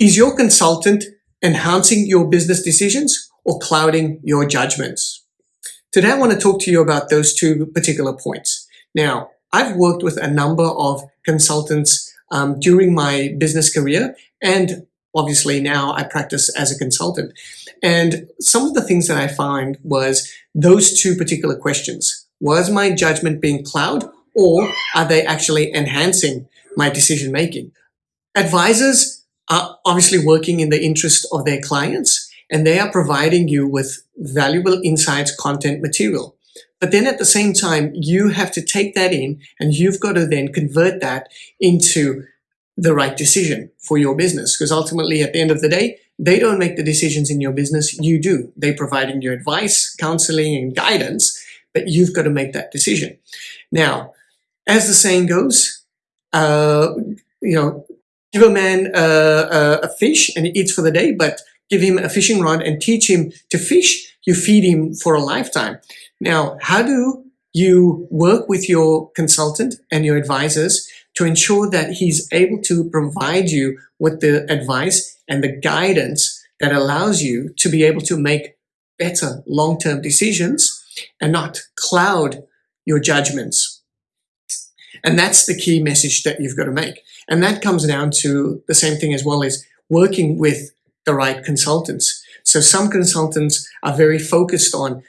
Is your consultant enhancing your business decisions or clouding your judgments? Today, I want to talk to you about those two particular points. Now, I've worked with a number of consultants um, during my business career, and obviously now I practice as a consultant. And some of the things that I find was those two particular questions. Was my judgment being clouded or are they actually enhancing my decision making? Advisors are obviously working in the interest of their clients and they are providing you with valuable insights, content, material. But then at the same time, you have to take that in and you've got to then convert that into the right decision for your business. Because ultimately, at the end of the day, they don't make the decisions in your business, you do. They're providing you advice, counseling, and guidance, but you've got to make that decision. Now, as the saying goes, uh, you know, give a man a fish and he eats for the day, but give him a fishing rod and teach him to fish, you feed him for a lifetime. Now, how do you work with your consultant and your advisors to ensure that he's able to provide you with the advice and the guidance that allows you to be able to make better long-term decisions and not cloud your judgments. And that's the key message that you've got to make. And that comes down to the same thing as well as working with the right consultants. So some consultants are very focused on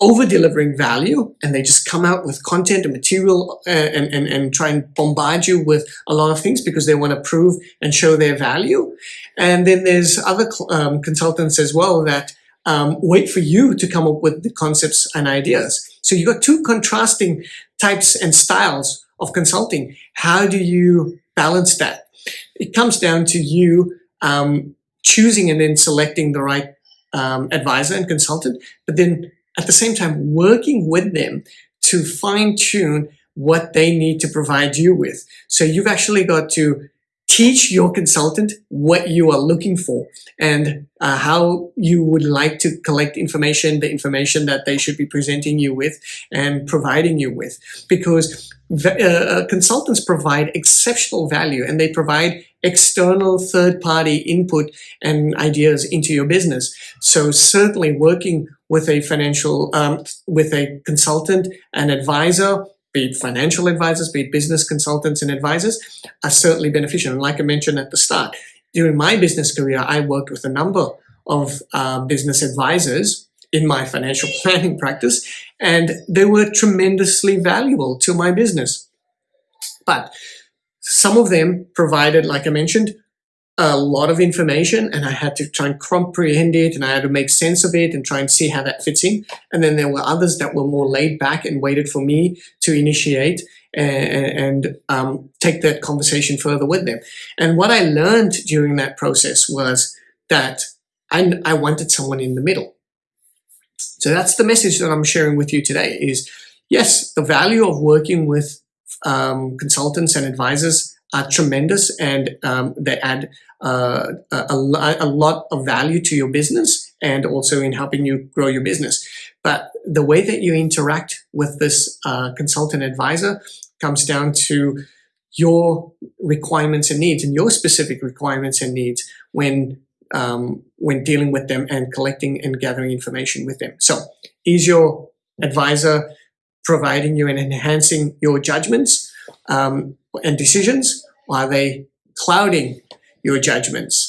over delivering value and they just come out with content and material uh, and, and, and try and bombard you with a lot of things because they want to prove and show their value. And then there's other um, consultants as well that um, wait for you to come up with the concepts and ideas. So you've got two contrasting types and styles of consulting. How do you balance that? It comes down to you um, choosing and then selecting the right um, advisor and consultant, but then at the same time working with them to fine tune what they need to provide you with. So you've actually got to teach your consultant what you are looking for and uh, how you would like to collect information, the information that they should be presenting you with and providing you with. Because uh, uh, consultants provide exceptional value and they provide external third-party input and ideas into your business. So certainly working with a financial, um, with a consultant, an advisor, be it financial advisors, be it business consultants and advisors, are certainly beneficial. And like I mentioned at the start, during my business career, I worked with a number of uh, business advisors in my financial planning practice, and they were tremendously valuable to my business. But some of them provided, like I mentioned, a lot of information and I had to try and comprehend it and I had to make sense of it and try and see how that fits in. And then there were others that were more laid back and waited for me to initiate and, and um, take that conversation further with them. And what I learned during that process was that I, I wanted someone in the middle. So that's the message that I'm sharing with you today is yes, the value of working with um, consultants and advisors are tremendous and um, they add uh, a, a, lot of value to your business and also in helping you grow your business. But the way that you interact with this uh, consultant advisor comes down to your requirements and needs and your specific requirements and needs when um, when dealing with them and collecting and gathering information with them. So is your advisor providing you and enhancing your judgments um, and decisions? Are they clouding your judgments?